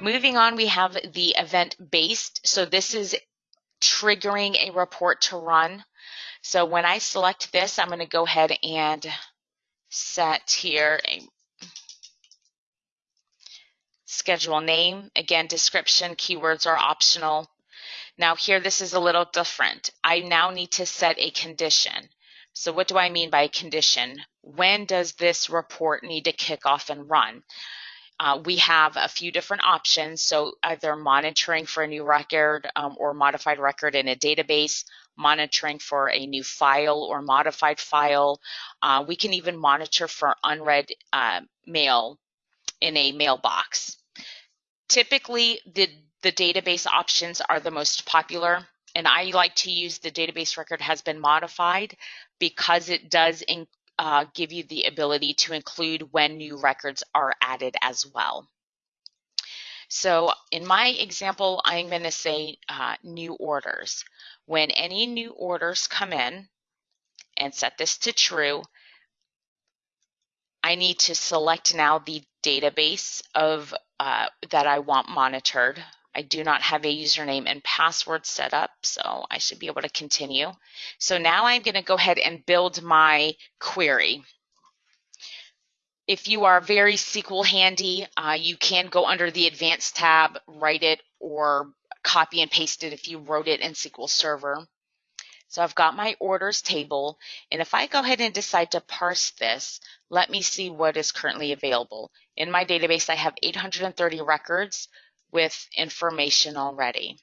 Moving on, we have the event based. So this is triggering a report to run. So when I select this, I'm going to go ahead and set here a schedule name. Again, description, keywords are optional. Now here, this is a little different. I now need to set a condition. So what do I mean by condition? When does this report need to kick off and run? Uh, we have a few different options. So either monitoring for a new record um, or modified record in a database, monitoring for a new file or modified file. Uh, we can even monitor for unread uh, mail in a mailbox. Typically, the, the database options are the most popular, and I like to use the database record has been modified because it does in, uh, give you the ability to include when new records are added as well. So in my example, I'm going to say uh, new orders. When any new orders come in, and set this to true, I need to select now the database of uh, that I want monitored. I do not have a username and password set up, so I should be able to continue. So now I'm going to go ahead and build my query. If you are very SQL handy, uh, you can go under the Advanced tab, write it, or copy and paste it if you wrote it in SQL Server. So I've got my orders table, and if I go ahead and decide to parse this, let me see what is currently available. In my database, I have 830 records, with information already.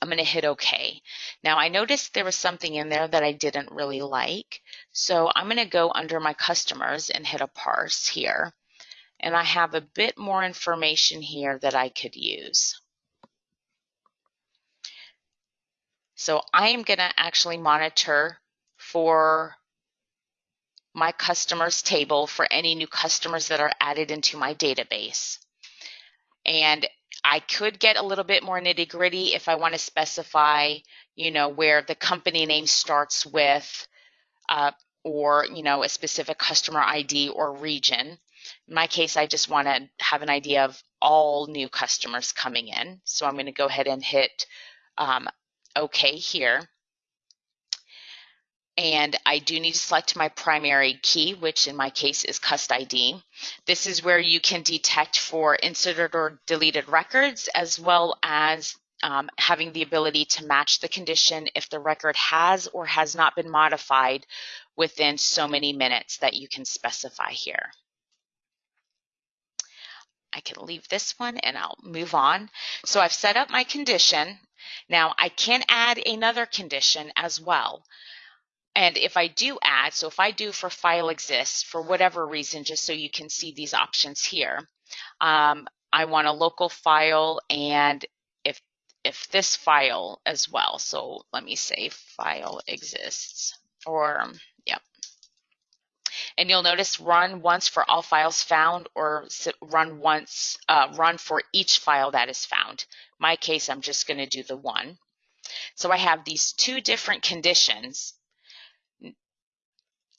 I'm going to hit OK. Now I noticed there was something in there that I didn't really like. So I'm going to go under my customers and hit a parse here. And I have a bit more information here that I could use. So I am going to actually monitor for my customers table for any new customers that are added into my database. And I could get a little bit more nitty gritty if I want to specify, you know, where the company name starts with, uh, or, you know, a specific customer ID or region. In my case, I just want to have an idea of all new customers coming in. So I'm going to go ahead and hit um, OK here. And I do need to select my primary key, which in my case is cust ID. This is where you can detect for inserted or deleted records, as well as um, having the ability to match the condition if the record has or has not been modified within so many minutes that you can specify here. I can leave this one and I'll move on. So I've set up my condition. Now I can add another condition as well. And if I do add, so if I do for file exists for whatever reason, just so you can see these options here, um, I want a local file and if if this file as well. So let me say file exists or yep. And you'll notice run once for all files found or run once, uh, run for each file that is found. My case, I'm just going to do the one. So I have these two different conditions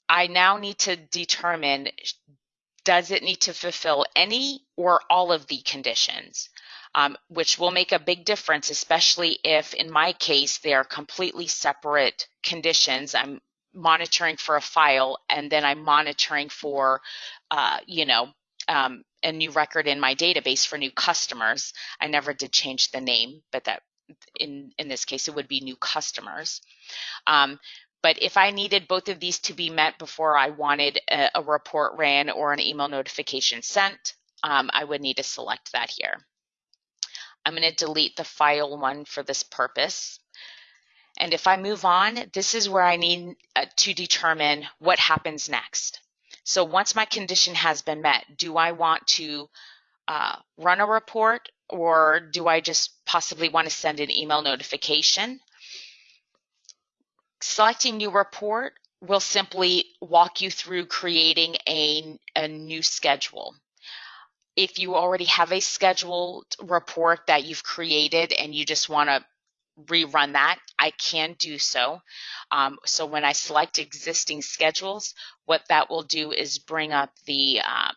I now need to determine does it need to fulfill any or all of the conditions, um, which will make a big difference, especially if, in my case, they are completely separate conditions. I'm monitoring for a file and then I'm monitoring for, uh, you know, um, a new record in my database for new customers. I never did change the name, but that in, in this case, it would be new customers. Um, but if I needed both of these to be met before I wanted a, a report ran or an email notification sent, um, I would need to select that here. I'm going to delete the file one for this purpose. And if I move on, this is where I need uh, to determine what happens next. So once my condition has been met, do I want to uh, run a report or do I just possibly want to send an email notification? Selecting new report will simply walk you through creating a, a new schedule. If you already have a scheduled report that you've created and you just want to rerun that, I can do so. Um, so when I select existing schedules, what that will do is bring up the uh,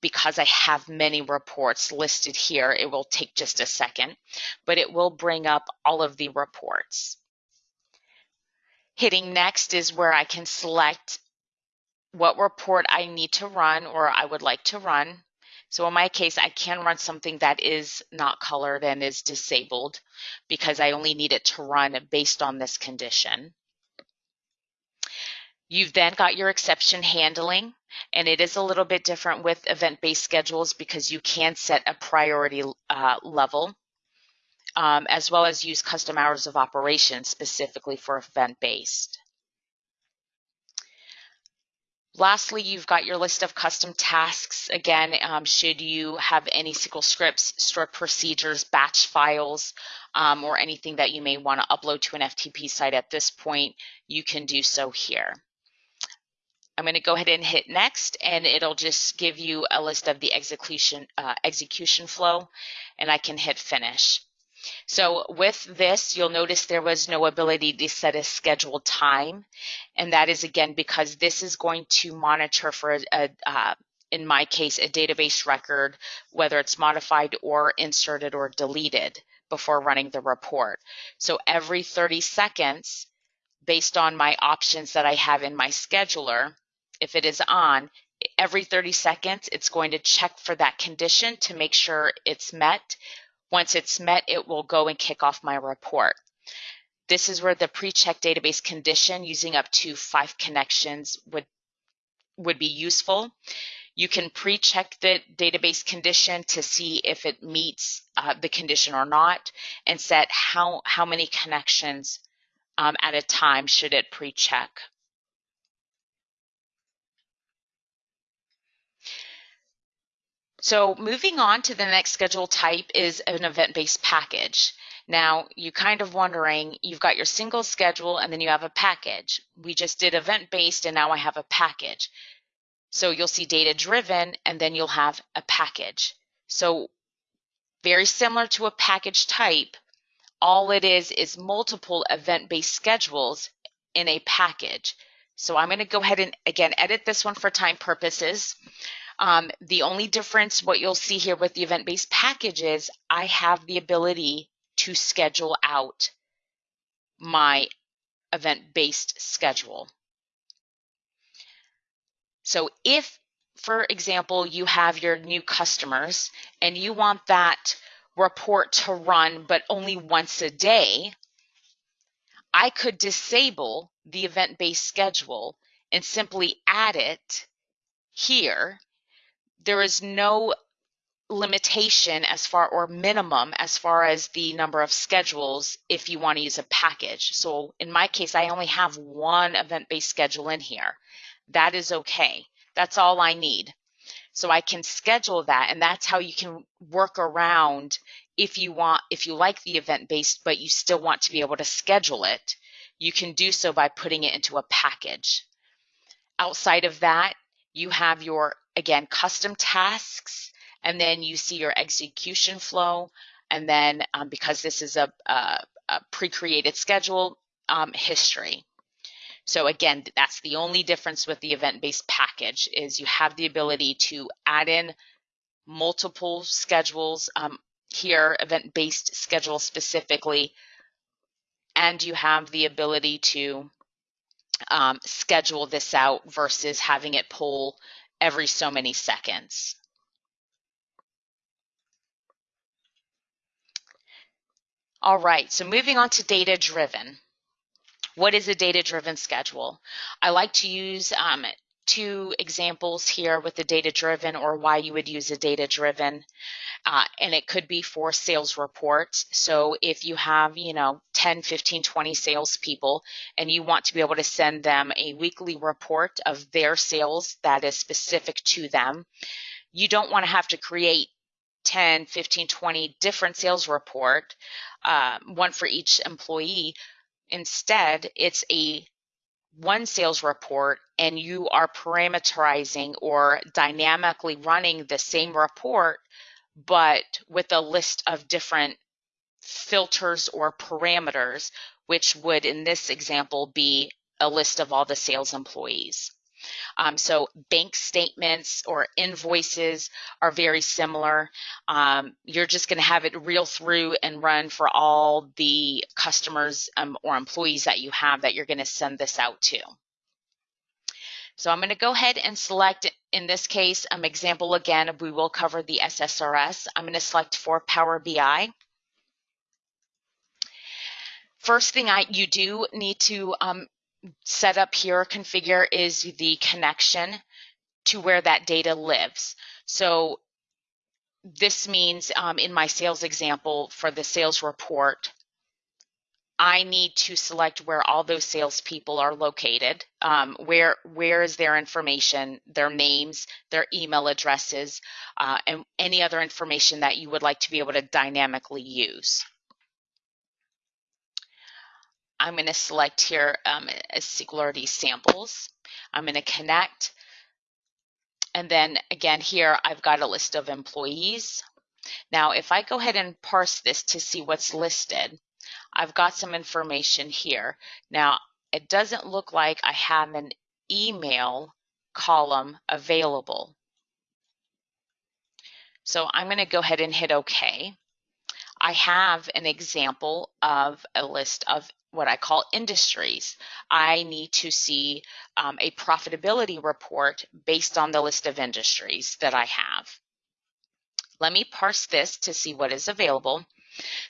because I have many reports listed here, it will take just a second, but it will bring up all of the reports. Hitting next is where I can select what report I need to run or I would like to run. So in my case, I can run something that is not colored and is disabled because I only need it to run based on this condition. You've then got your exception handling, and it is a little bit different with event-based schedules because you can set a priority uh, level, um, as well as use custom hours of operation specifically for event-based. Lastly, you've got your list of custom tasks. Again, um, should you have any SQL scripts, stored procedures, batch files, um, or anything that you may want to upload to an FTP site at this point, you can do so here. I'm going to go ahead and hit next and it'll just give you a list of the execution, uh, execution flow and I can hit finish. So with this, you'll notice there was no ability to set a scheduled time. And that is again, because this is going to monitor for, a, uh, in my case, a database record, whether it's modified or inserted or deleted before running the report. So every 30 seconds, based on my options that I have in my scheduler, if it is on, every 30 seconds, it's going to check for that condition to make sure it's met. Once it's met, it will go and kick off my report. This is where the pre-check database condition using up to five connections would, would be useful. You can pre-check the database condition to see if it meets uh, the condition or not and set how, how many connections um, at a time should it pre-check. So moving on to the next schedule type is an event-based package. Now, you're kind of wondering, you've got your single schedule and then you have a package. We just did event-based and now I have a package. So you'll see data-driven and then you'll have a package. So very similar to a package type, all it is is multiple event-based schedules in a package. So I'm going to go ahead and again edit this one for time purposes. Um, the only difference, what you'll see here with the event-based package is I have the ability to schedule out my event-based schedule. So if, for example, you have your new customers and you want that report to run but only once a day, I could disable the event-based schedule and simply add it here there is no limitation as far or minimum as far as the number of schedules if you want to use a package. So in my case, I only have one event-based schedule in here. That is okay. That's all I need. So I can schedule that and that's how you can work around if you want, if you like the event-based, but you still want to be able to schedule it, you can do so by putting it into a package. Outside of that, you have your again, custom tasks, and then you see your execution flow. And then um, because this is a, a, a pre-created schedule, um, history. So again, that's the only difference with the event-based package is you have the ability to add in multiple schedules um, here, event-based schedule specifically, and you have the ability to um, schedule this out versus having it pull every so many seconds. All right, so moving on to data driven. What is a data driven schedule? I like to use um, two examples here with the data driven or why you would use a data driven. Uh, and it could be for sales reports. So if you have, you know, 10, 15, 20 salespeople and you want to be able to send them a weekly report of their sales that is specific to them, you don't want to have to create 10, 15, 20 different sales report, uh, one for each employee. Instead, it's a one sales report and you are parameterizing or dynamically running the same report, but with a list of different filters or parameters, which would in this example be a list of all the sales employees. Um, so bank statements or invoices are very similar. Um, you're just going to have it reel through and run for all the customers um, or employees that you have that you're going to send this out to. So I'm going to go ahead and select, in this case, um, example again, we will cover the SSRS. I'm going to select for Power BI. First thing I you do need to um, set up here, configure is the connection to where that data lives. So this means um, in my sales example for the sales report, I need to select where all those salespeople are located. Um, where where is their information, their names, their email addresses, uh, and any other information that you would like to be able to dynamically use. I'm going to select here um, as Singularity samples. I'm going to connect. And then again here, I've got a list of employees. Now, if I go ahead and parse this to see what's listed, I've got some information here. Now, it doesn't look like I have an email column available. So I'm going to go ahead and hit OK. I have an example of a list of what I call industries. I need to see um, a profitability report based on the list of industries that I have. Let me parse this to see what is available.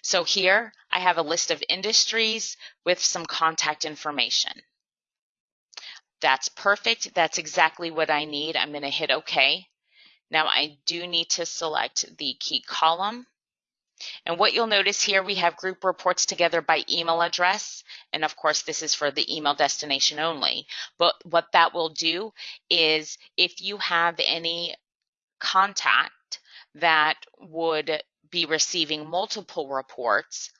So here I have a list of industries with some contact information. That's perfect. That's exactly what I need. I'm going to hit OK. Now I do need to select the key column and what you'll notice here, we have group reports together by email address. And of course, this is for the email destination only. But what that will do is if you have any contact that would be receiving multiple reports,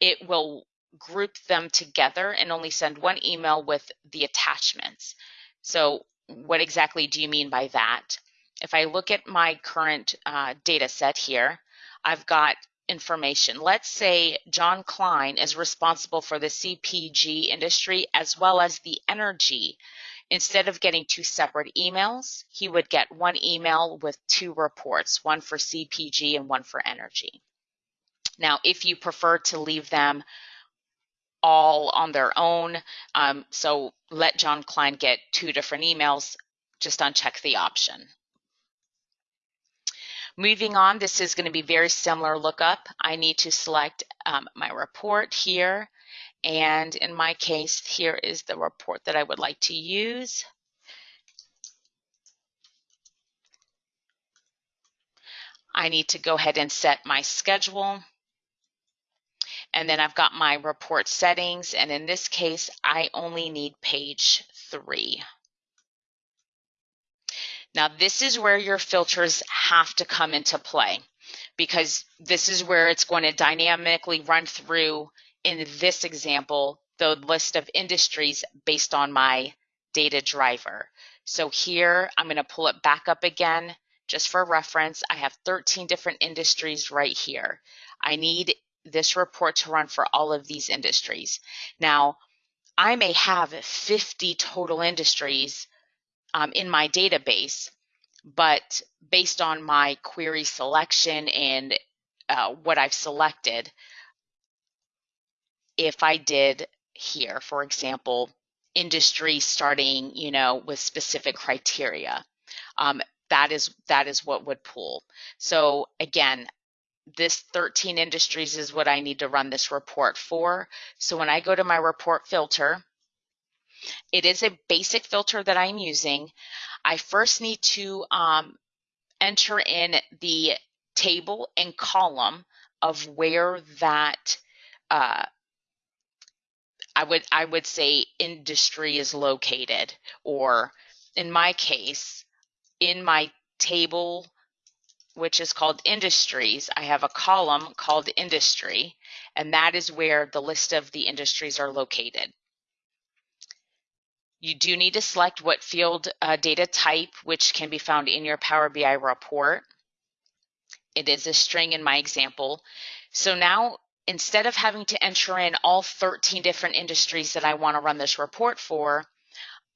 it will group them together and only send one email with the attachments. So what exactly do you mean by that? If I look at my current uh, data set here, I've got information. Let's say John Klein is responsible for the CPG industry as well as the energy. Instead of getting two separate emails, he would get one email with two reports, one for CPG and one for energy. Now, if you prefer to leave them all on their own, um, so let John Klein get two different emails, just uncheck the option. Moving on, this is going to be very similar lookup. I need to select um, my report here. And in my case, here is the report that I would like to use. I need to go ahead and set my schedule. And then I've got my report settings. And in this case, I only need page three. Now, this is where your filters have to come into play because this is where it's going to dynamically run through, in this example, the list of industries based on my data driver. So here, I'm going to pull it back up again just for reference. I have 13 different industries right here. I need this report to run for all of these industries. Now, I may have 50 total industries um, in my database, but based on my query selection and uh, what I've selected, if I did here, for example, industry starting, you know, with specific criteria, um, that is that is what would pull. So again, this 13 industries is what I need to run this report for. So when I go to my report filter, it is a basic filter that I'm using. I first need to um, enter in the table and column of where that uh, I would I would say industry is located, or in my case, in my table, which is called industries, I have a column called industry, and that is where the list of the industries are located. You do need to select what field uh, data type, which can be found in your Power BI report. It is a string in my example. So now, instead of having to enter in all 13 different industries that I want to run this report for,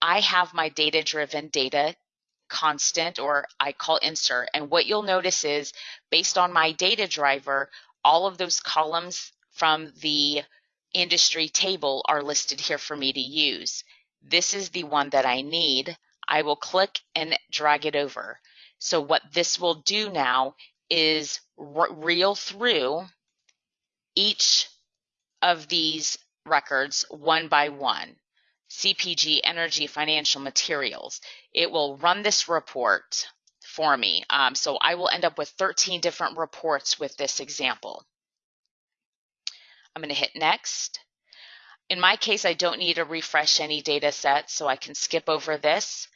I have my data driven data constant or I call insert. And what you'll notice is based on my data driver, all of those columns from the industry table are listed here for me to use. This is the one that I need. I will click and drag it over. So what this will do now is reel through each of these records one by one. CPG, energy, financial materials. It will run this report for me. Um, so I will end up with 13 different reports with this example. I'm going to hit next. In my case, I don't need to refresh any data sets, so I can skip over this.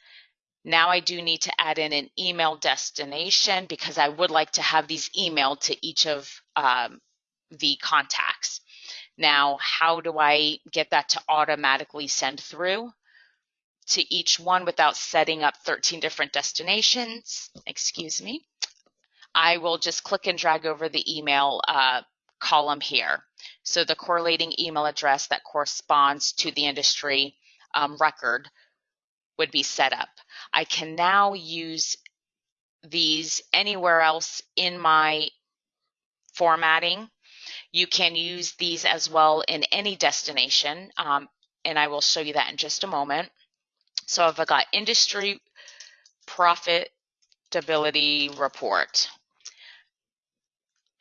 Now I do need to add in an email destination because I would like to have these emailed to each of um, the contacts. Now, how do I get that to automatically send through to each one without setting up 13 different destinations? Excuse me. I will just click and drag over the email uh, column here. So the correlating email address that corresponds to the industry um, record would be set up. I can now use these anywhere else in my formatting you can use these as well in any destination, um, and I will show you that in just a moment. So I've got industry profitability report.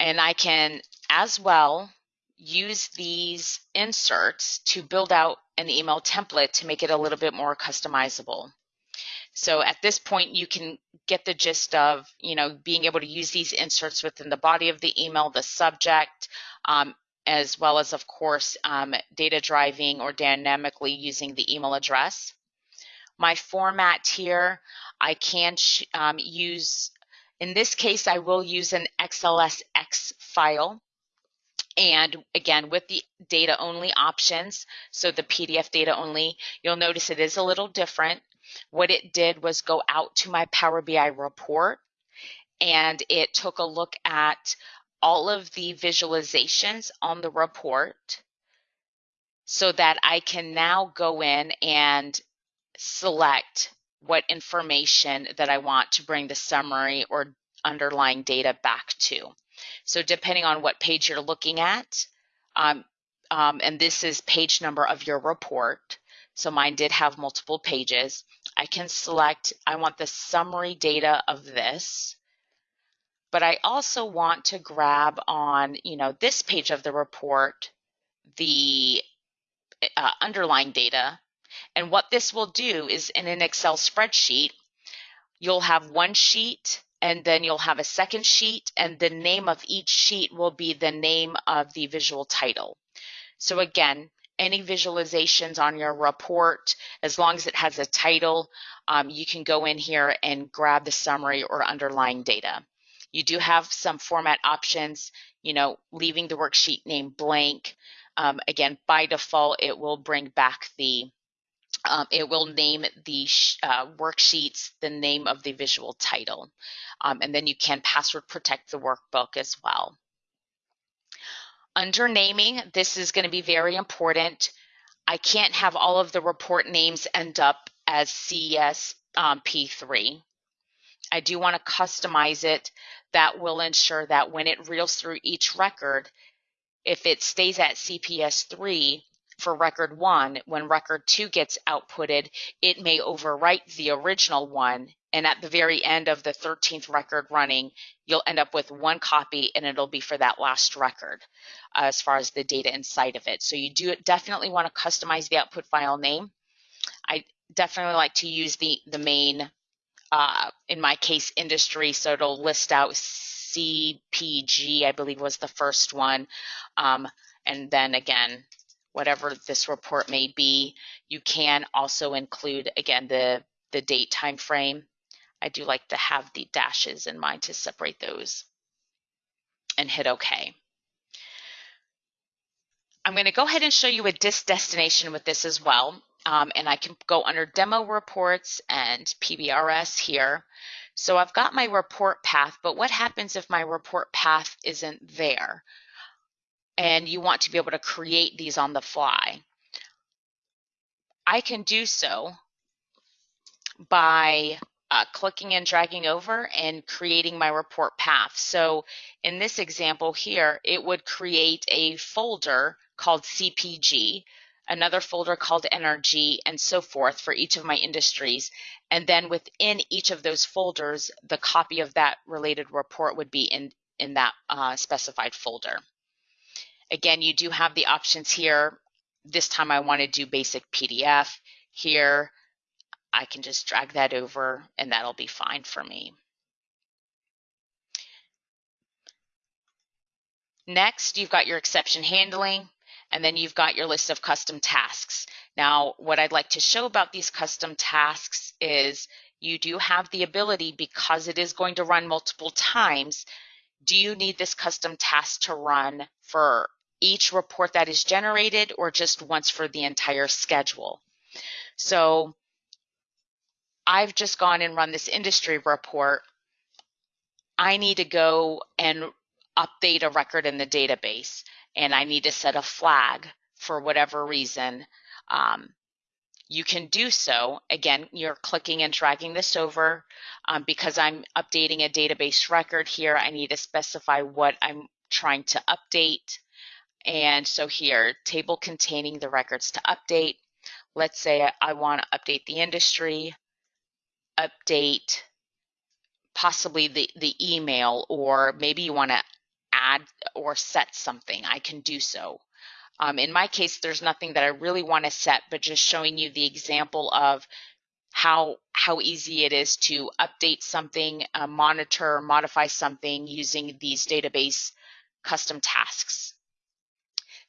And I can as well use these inserts to build out an email template to make it a little bit more customizable. So at this point, you can get the gist of, you know, being able to use these inserts within the body of the email, the subject, um, as well as, of course, um, data driving or dynamically using the email address. My format here, I can um, use, in this case, I will use an XLSX file. And again, with the data only options, so the PDF data only, you'll notice it is a little different. What it did was go out to my Power BI report and it took a look at all of the visualizations on the report so that I can now go in and select what information that I want to bring the summary or underlying data back to. So depending on what page you're looking at, um, um, and this is page number of your report, so mine did have multiple pages, I can select, I want the summary data of this but I also want to grab on, you know, this page of the report, the uh, underlying data. And what this will do is in an Excel spreadsheet, you'll have one sheet and then you'll have a second sheet and the name of each sheet will be the name of the visual title. So again, any visualizations on your report, as long as it has a title, um, you can go in here and grab the summary or underlying data. You do have some format options, you know, leaving the worksheet name blank. Um, again, by default, it will bring back the, um, it will name the uh, worksheets the name of the visual title. Um, and then you can password protect the workbook as well. Under naming, this is going to be very important. I can't have all of the report names end up as CES um, P3. I do want to customize it that will ensure that when it reels through each record, if it stays at CPS 3 for record 1, when record 2 gets outputted, it may overwrite the original one. And at the very end of the 13th record running, you'll end up with one copy and it'll be for that last record uh, as far as the data inside of it. So you do definitely want to customize the output file name. I definitely like to use the, the main uh, in my case, industry. So it'll list out CPG, I believe was the first one. Um, and then again, whatever this report may be, you can also include, again, the, the date time frame. I do like to have the dashes in mind to separate those and hit OK. I'm going to go ahead and show you a DIS destination with this as well. Um, and I can go under demo reports and PBRS here. So I've got my report path, but what happens if my report path isn't there? And you want to be able to create these on the fly. I can do so by uh, clicking and dragging over and creating my report path. So in this example here, it would create a folder called CPG, another folder called NRG, and so forth for each of my industries. And then within each of those folders, the copy of that related report would be in, in that uh, specified folder. Again, you do have the options here. This time I want to do basic PDF. Here, I can just drag that over and that'll be fine for me. Next, you've got your exception handling, and then you've got your list of custom tasks. Now, what I'd like to show about these custom tasks is you do have the ability, because it is going to run multiple times, do you need this custom task to run for each report that is generated or just once for the entire schedule? So I've just gone and run this industry report. I need to go and update a record in the database and I need to set a flag for whatever reason. Um, you can do so. Again, you're clicking and dragging this over. Um, because I'm updating a database record here, I need to specify what I'm trying to update. And so here, table containing the records to update. Let's say I want to update the industry update possibly the, the email or maybe you want to add or set something, I can do so. Um, in my case, there's nothing that I really want to set, but just showing you the example of how how easy it is to update something, uh, monitor, modify something using these database custom tasks.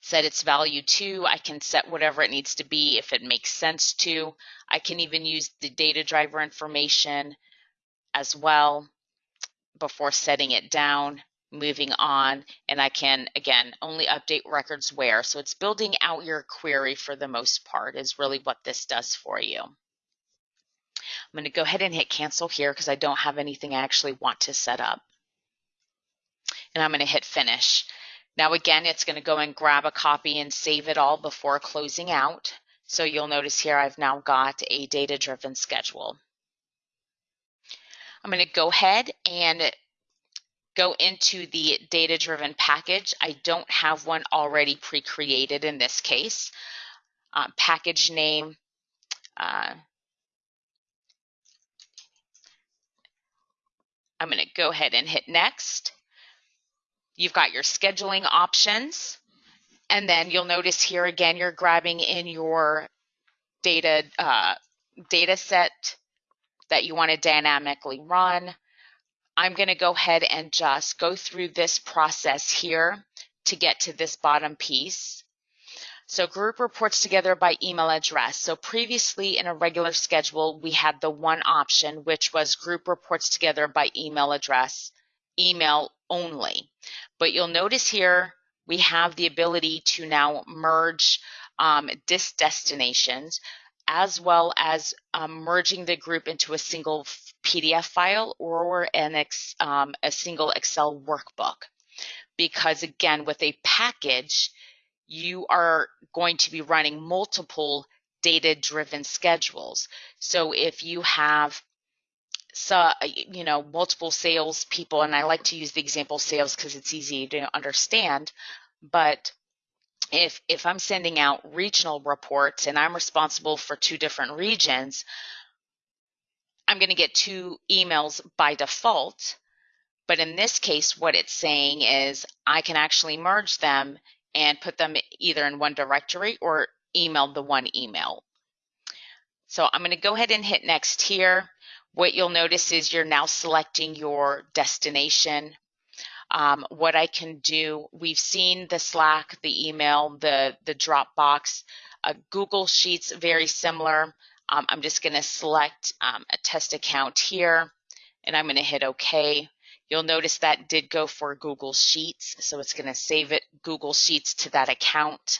Set its value to, I can set whatever it needs to be if it makes sense to. I can even use the data driver information as well before setting it down, moving on, and I can, again, only update records where. So it's building out your query for the most part is really what this does for you. I'm going to go ahead and hit cancel here because I don't have anything I actually want to set up. And I'm going to hit finish. Now again, it's going to go and grab a copy and save it all before closing out. So you'll notice here I've now got a data-driven schedule. I'm going to go ahead and go into the data-driven package. I don't have one already pre-created in this case. Uh, package name, uh, I'm going to go ahead and hit next. You've got your scheduling options. And then you'll notice here again, you're grabbing in your data uh, data set that you want to dynamically run. I'm going to go ahead and just go through this process here to get to this bottom piece. So group reports together by email address. So previously in a regular schedule, we had the one option, which was group reports together by email address, email only. But you'll notice here we have the ability to now merge um, dis destinations as well as um, merging the group into a single PDF file or an ex, um, a single Excel workbook. Because again, with a package, you are going to be running multiple data driven schedules. So if you have so uh, you know multiple sales people and i like to use the example sales because it's easy to understand but if if i'm sending out regional reports and i'm responsible for two different regions i'm going to get two emails by default but in this case what it's saying is i can actually merge them and put them either in one directory or email the one email. So i'm going to go ahead and hit next here what you'll notice is you're now selecting your destination. Um, what I can do, we've seen the Slack, the email, the, the Dropbox, uh, Google Sheets, very similar. Um, I'm just going to select um, a test account here and I'm going to hit OK. You'll notice that did go for Google Sheets, so it's going to save it Google Sheets to that account.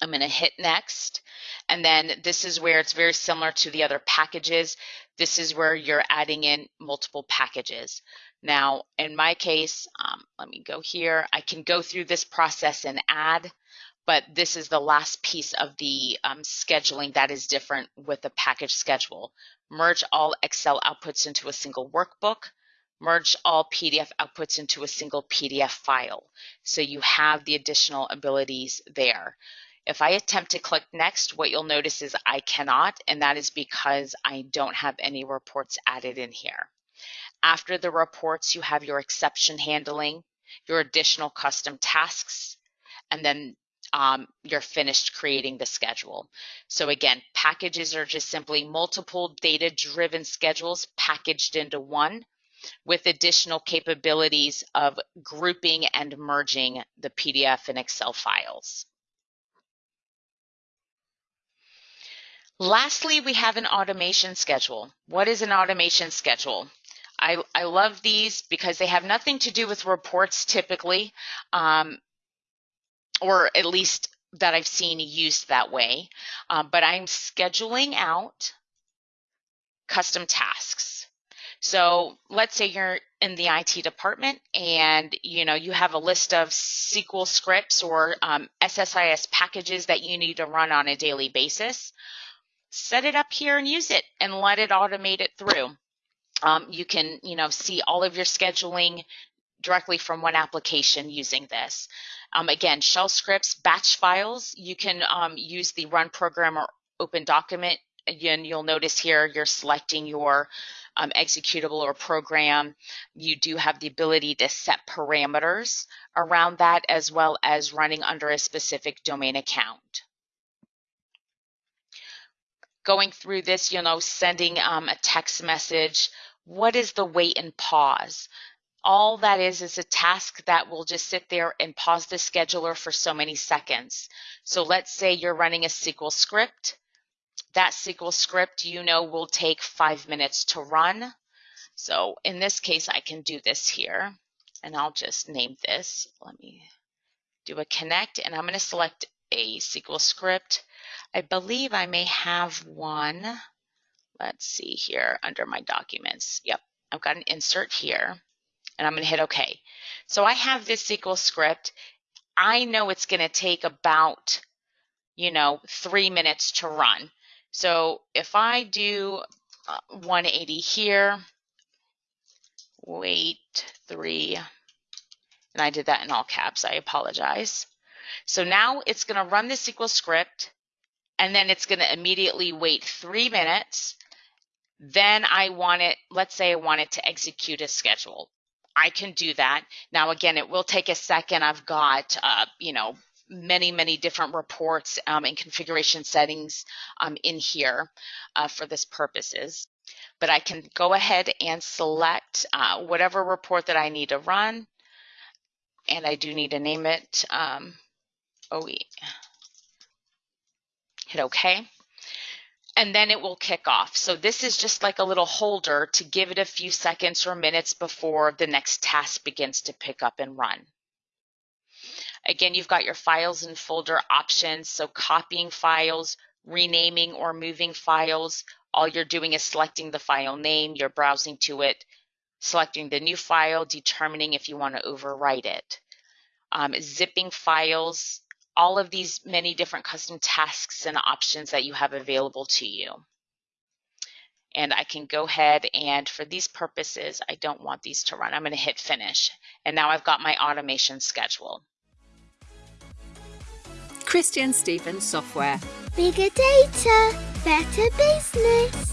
I'm going to hit next. And then this is where it's very similar to the other packages. This is where you're adding in multiple packages. Now, in my case, um, let me go here. I can go through this process and add, but this is the last piece of the um, scheduling that is different with the package schedule. Merge all Excel outputs into a single workbook, merge all PDF outputs into a single PDF file. So you have the additional abilities there. If I attempt to click next, what you'll notice is I cannot, and that is because I don't have any reports added in here. After the reports, you have your exception handling, your additional custom tasks, and then um, you're finished creating the schedule. So again, packages are just simply multiple data-driven schedules packaged into one with additional capabilities of grouping and merging the PDF and Excel files. Lastly, we have an automation schedule. What is an automation schedule? I, I love these because they have nothing to do with reports typically. Um, or at least that I've seen used that way. Um, but I'm scheduling out custom tasks. So let's say you're in the IT department and you know you have a list of SQL scripts or um, SSIS packages that you need to run on a daily basis. Set it up here and use it and let it automate it through. Um, you can you know see all of your scheduling directly from one application using this. Um, again, shell scripts, batch files, you can um, use the run program or open document. Again, you'll notice here you're selecting your um, executable or program. You do have the ability to set parameters around that as well as running under a specific domain account. Going through this, you know, sending um, a text message, what is the wait and pause? all that is is a task that will just sit there and pause the scheduler for so many seconds. So let's say you're running a SQL script. That SQL script, you know, will take five minutes to run. So in this case, I can do this here and I'll just name this. Let me do a connect and I'm going to select a SQL script. I believe I may have one. Let's see here under my documents. Yep, I've got an insert here and I'm going to hit OK. So I have this SQL script. I know it's going to take about, you know, three minutes to run. So if I do uh, 180 here, wait three, and I did that in all caps, I apologize. So now it's going to run the SQL script, and then it's going to immediately wait three minutes. Then I want it, let's say I want it to execute a schedule. I can do that. Now, again, it will take a second. I've got, uh, you know, many, many different reports um, and configuration settings um, in here uh, for this purposes. But I can go ahead and select uh, whatever report that I need to run. And I do need to name it um, OE. Hit OK and then it will kick off. So this is just like a little holder to give it a few seconds or minutes before the next task begins to pick up and run. Again, you've got your files and folder options. So copying files, renaming or moving files. All you're doing is selecting the file name, you're browsing to it, selecting the new file, determining if you want to overwrite it. Um, zipping files, all of these many different custom tasks and options that you have available to you. And I can go ahead and for these purposes, I don't want these to run. I'm going to hit finish. And now I've got my automation schedule. ChristianSteven Software. Bigger data, better business.